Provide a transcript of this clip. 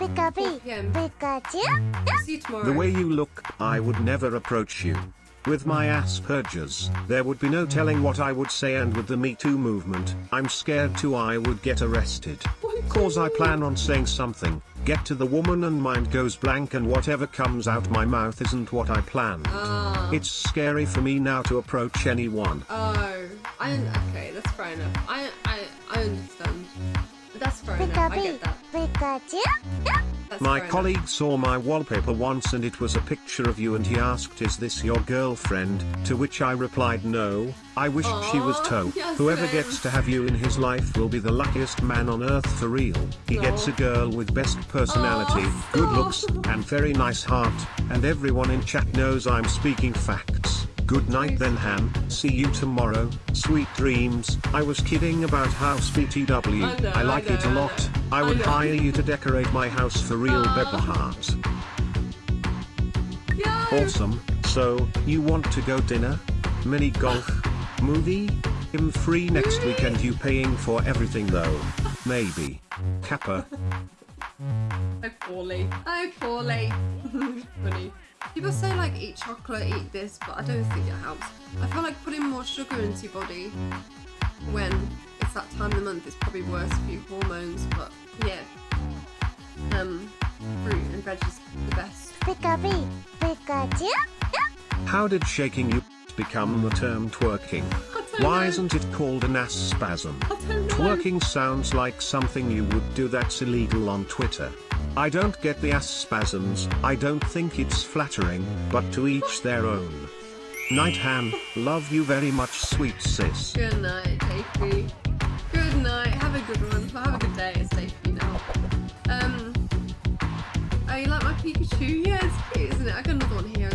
Pikachu. p.m. Pikachu. See you tomorrow. The way you look, I would never approach you. With my Asperger's, there would be no telling what I would say and with the Me Too movement, I'm scared too I would get arrested. Cause I plan on saying something, get to the woman and mind goes blank and whatever comes out my mouth isn't what I planned. Ah. It's scary for me now to approach anyone. Oh, I okay. That's fair enough. I I I Pikachu. Pikachu. My colleague saw my wallpaper once and it was a picture of you and he asked is this your girlfriend, to which I replied no, I wished she was Toe. yes, Whoever same. gets to have you in his life will be the luckiest man on earth for real. He gets a girl with best personality, Aw, good looks, and very nice heart, and everyone in chat knows I'm speaking facts. Good night then Han, see you tomorrow, sweet dreams. I was kidding about house BTW, I know, I like I it a lot. I I would know. hire you to decorate my house for real. peepoHeart. Yo. Awesome, so, you want to go dinner? Mini golf? Movie? Him free next weekend you paying for everything though. Maybe. Kappa. So poorly. Oh, poorly. Funny. People say like eat chocolate, eat this, but I don't think it helps. I feel like putting more sugar into your body when it's that time of the month is probably worse for your hormones. But yeah, um, fruit and veg is the best. Pikachu. Pikachu. How did shaking you become the term twerking? Why isn't it called an ass spasm? I don't know. Twerking sounds like something you would do that's illegal on Twitter. I don't get the ass spasms, I don't think it's flattering, but to each their own. Night Han, love you very much sweet sis. Good night, JP. Good night. Have a good one. Have a good day. It's JP now. Um. Oh, you like my Pikachu? Yeah, it's cute, isn't it? I got another one here